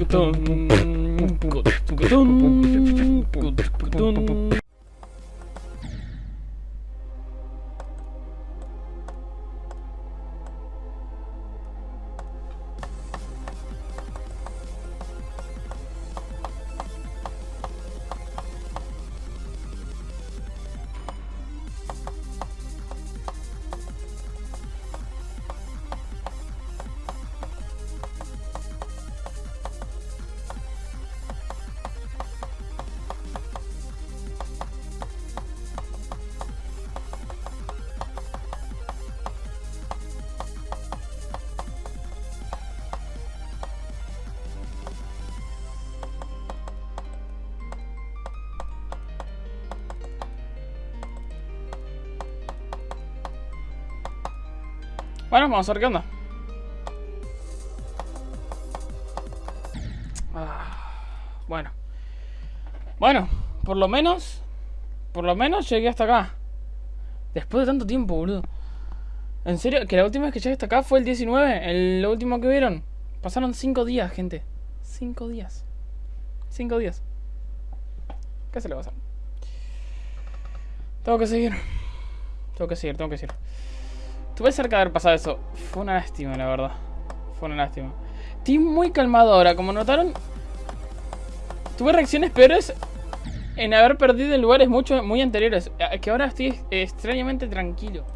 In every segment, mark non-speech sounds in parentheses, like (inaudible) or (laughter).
Кутон. Кутон. Кутон. Кутон. Bueno, vamos a ver qué onda. Ah, bueno. Bueno, por lo menos... Por lo menos llegué hasta acá. Después de tanto tiempo, boludo. En serio, que la última vez que llegué hasta acá fue el 19, el último que vieron. Pasaron 5 días, gente. 5 días. 5 días. ¿Qué se le va a hacer? Tengo que seguir. Tengo que seguir, tengo que seguir. Estuve cerca de haber pasado eso. Fue una lástima, la verdad. Fue una lástima. Estoy muy calmado ahora. Como notaron, tuve reacciones peores en haber perdido en lugares mucho, muy anteriores. Que ahora estoy extrañamente tranquilo.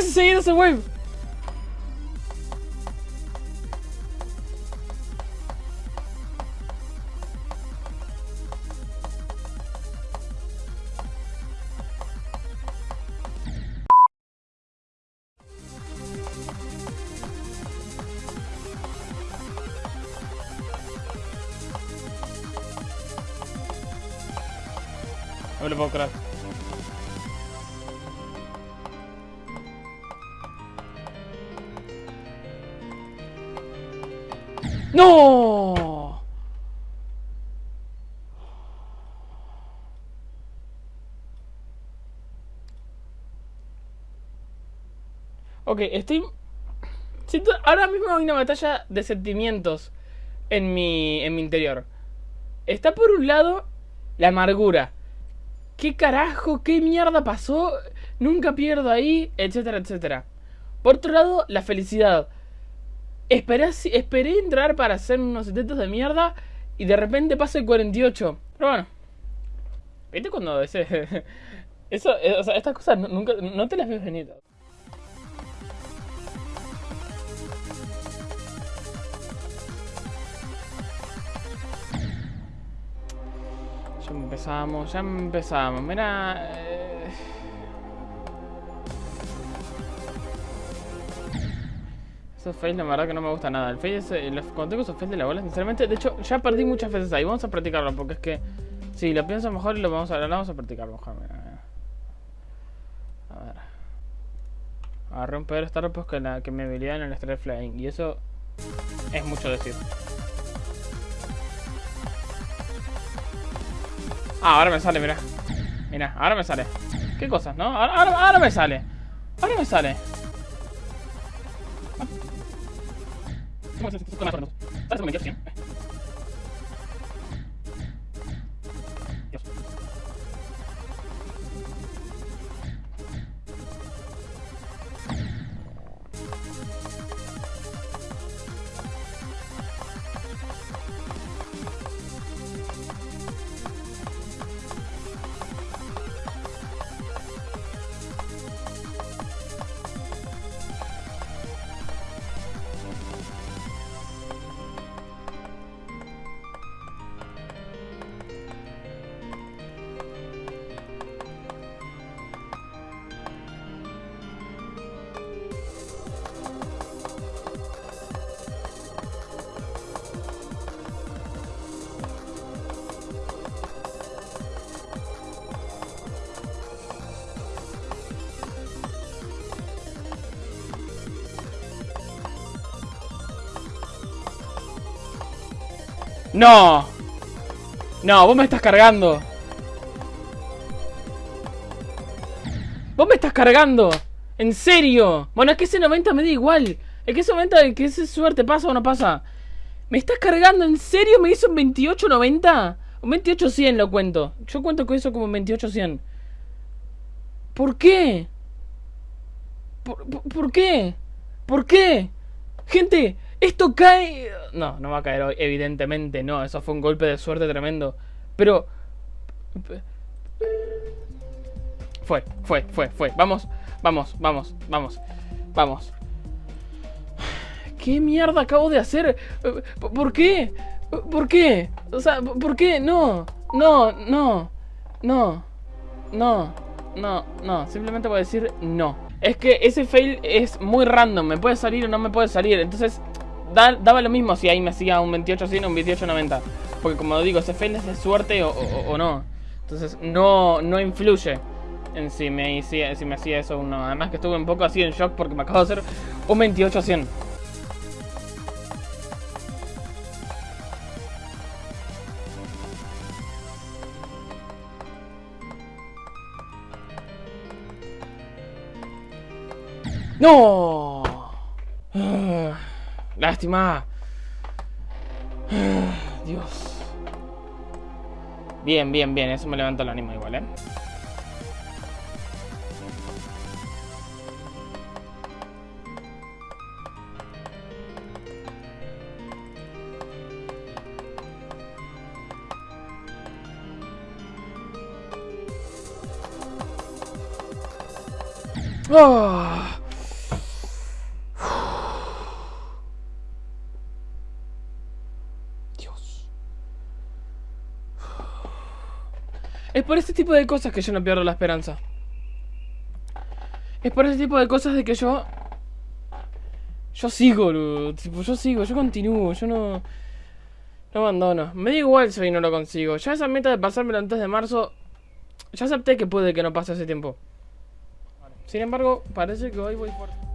¡Oh! Otra vez seguido ese wave. No me lo puedo creer. ¡No! Ok, estoy... Ahora mismo hay una batalla de sentimientos en mi, en mi interior. Está por un lado la amargura. ¿Qué carajo? ¿Qué mierda pasó? Nunca pierdo ahí, etcétera, etcétera. Por otro lado, la felicidad. Esperé, esperé entrar para hacer unos 70 de mierda y de repente pasa el 48. Pero bueno. ¿Viste cuando ese... (laughs) Eso, eh, o sea, estas cosas nunca, no te las ves venir. Ya empezamos, ya empezamos. Mira... Esos fails la verdad que no me gusta nada. El fail es, eh, cuando tengo esos fails de la bola, sinceramente, de hecho, ya perdí muchas veces ahí. Vamos a practicarlo porque es que si lo pienso mejor lo vamos a, lo vamos a practicar mejor. A ver. A romper estar pues que, la, que mi habilidad en el Strike Flying. Y eso es mucho decir. Ah, ahora me sale, mira. Mira, ahora me sale. ¿Qué cosas, no? Ahora me sale. Ahora me sale. ¿Cómo se con la No. No, vos me estás cargando. Vos me estás cargando. En serio. Bueno, es que ese 90 me da igual. Es que ese 90, que ese suerte pasa o no pasa. ¿Me estás cargando? ¿En serio me hizo un 28.90? Un 28.100 lo cuento. Yo cuento con eso como un 28.100. ¿Por qué? ¿Por, por, qué? ¿Por qué? Gente, esto cae... No, no va a caer hoy, evidentemente no. Eso fue un golpe de suerte tremendo. Pero... Fue, fue, fue, fue. Vamos, vamos, vamos, vamos. Vamos. ¿Qué mierda acabo de hacer? ¿Por qué? ¿Por qué? O sea, ¿por qué? No, no, no, no, no, no, no. Simplemente voy a decir no. Es que ese fail es muy random. Me puede salir o no me puede salir. Entonces, daba lo mismo si ahí me hacía un 28 100 o un 28 90. Porque como digo, ese fail es de suerte o, no. Entonces, no, no influye en si me, si me hacía eso o no. Además que estuve un poco así en shock porque me acabo de hacer un 28 100. ¡No! Lástima. (sighs) Dios. Bien, bien, bien. Eso me levanta el ánimo igual, ¿eh? ¡Oh! Es por ese tipo de cosas que yo no pierdo la esperanza. Es por ese tipo de cosas de que yo... Yo sigo, tipo, yo sigo, yo continúo, yo no... No abandono. Me da igual si hoy no lo consigo. Ya esa meta de pasármelo antes de marzo... Ya acepté que puede que no pase ese tiempo. Sin embargo, parece que hoy voy fuerte.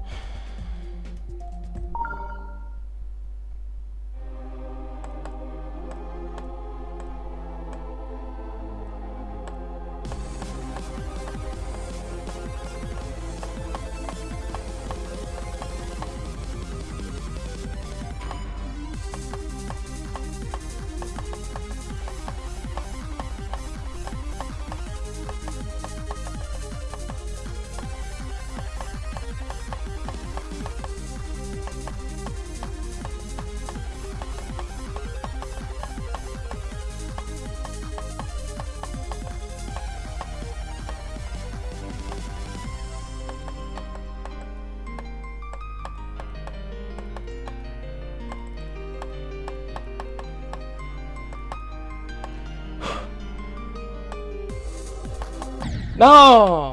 ¡No!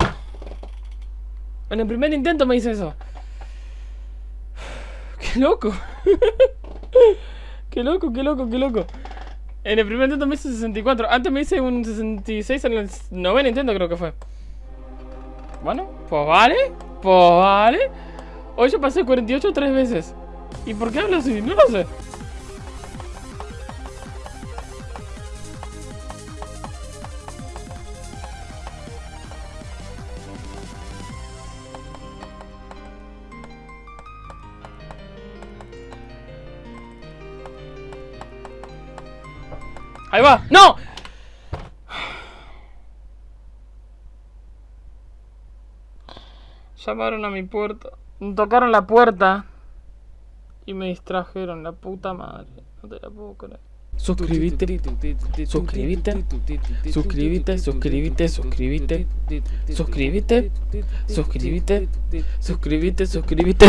En el primer intento me hice eso. (sighs) ¡Qué loco! (laughs) ¡Qué loco, qué loco, qué loco! En el primer intento me hice 64. Antes me hice un 66 en el noveno intento creo que fue. Bueno, pues vale. Pues vale. Hoy yo pasé 48 tres veces. ¿Y por qué hablo así? No lo sé. ¡No! Llamaron a mi puerta. Tocaron la puerta. Y me distrajeron, la puta madre. No te la puedo creer. Suscríbete, suscríbete, suscríbete, suscríbete, suscríbete, suscríbete, suscríbete, suscríbete, suscríbete, suscríbete.